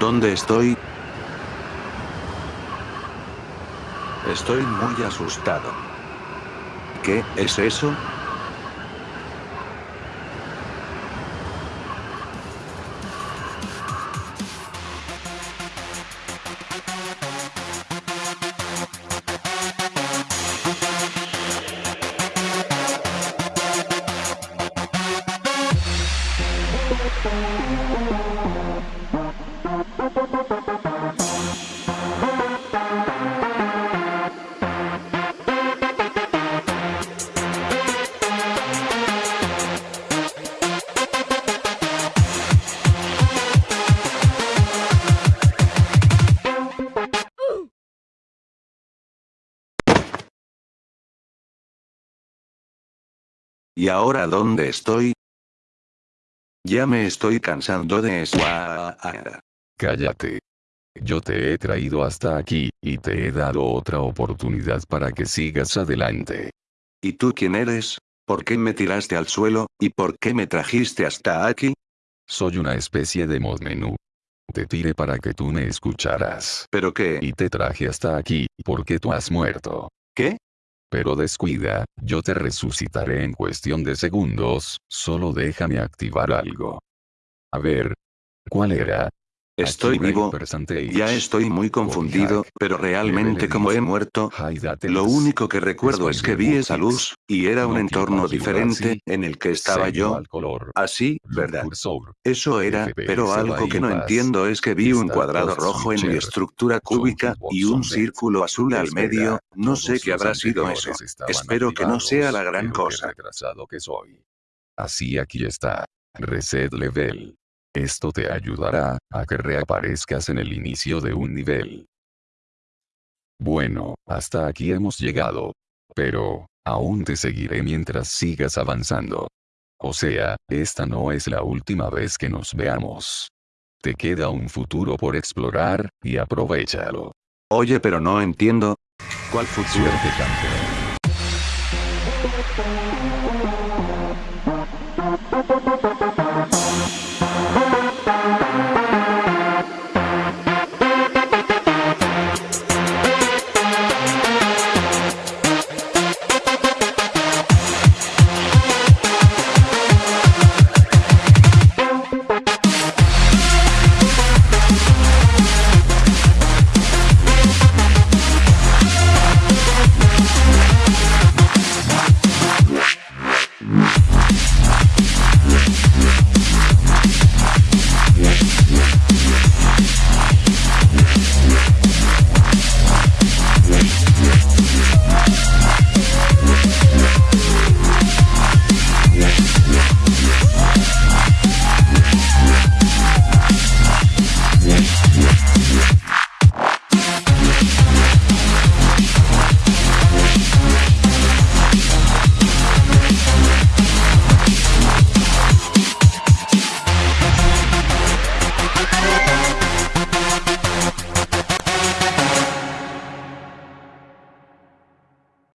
¿Dónde estoy? Estoy muy asustado. ¿Qué es eso? ¿Y ahora dónde estoy? Ya me estoy cansando de eso. Cállate. Yo te he traído hasta aquí, y te he dado otra oportunidad para que sigas adelante. ¿Y tú quién eres? ¿Por qué me tiraste al suelo, y por qué me trajiste hasta aquí? Soy una especie de mod menú. Te tiré para que tú me escucharas. ¿Pero qué? Y te traje hasta aquí, porque tú has muerto. ¿Qué? Pero descuida, yo te resucitaré en cuestión de segundos, solo déjame activar algo. A ver. ¿Cuál era? Estoy vivo. Ya estoy muy confundido, pero realmente como he muerto, lo único que recuerdo es que vi esa luz, y era un entorno diferente, en el que estaba yo. Así, ¿verdad? Eso era, pero algo que no entiendo es que vi un cuadrado rojo en mi estructura cúbica, y un círculo azul al medio, no sé qué habrá sido eso. Espero que no sea la gran cosa. Así aquí está. Reset level. Esto te ayudará a que reaparezcas en el inicio de un nivel. Bueno, hasta aquí hemos llegado. Pero, aún te seguiré mientras sigas avanzando. O sea, esta no es la última vez que nos veamos. Te queda un futuro por explorar, y aprovechalo. Oye, pero no entiendo. ¿Cuál futuro? Suerte campeón.